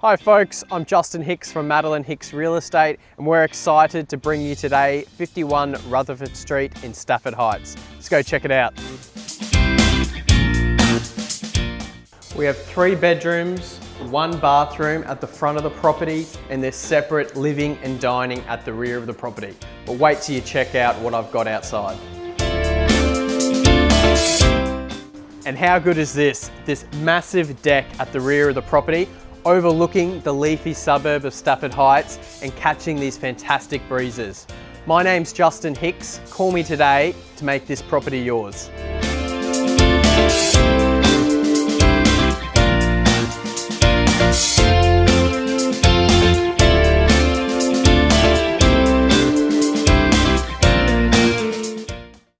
Hi folks, I'm Justin Hicks from Madeline Hicks Real Estate and we're excited to bring you today 51 Rutherford Street in Stafford Heights. Let's go check it out. We have three bedrooms, one bathroom at the front of the property and there's separate living and dining at the rear of the property. But wait till you check out what I've got outside. And how good is this? This massive deck at the rear of the property overlooking the leafy suburb of Stafford Heights and catching these fantastic breezes. My name's Justin Hicks. Call me today to make this property yours.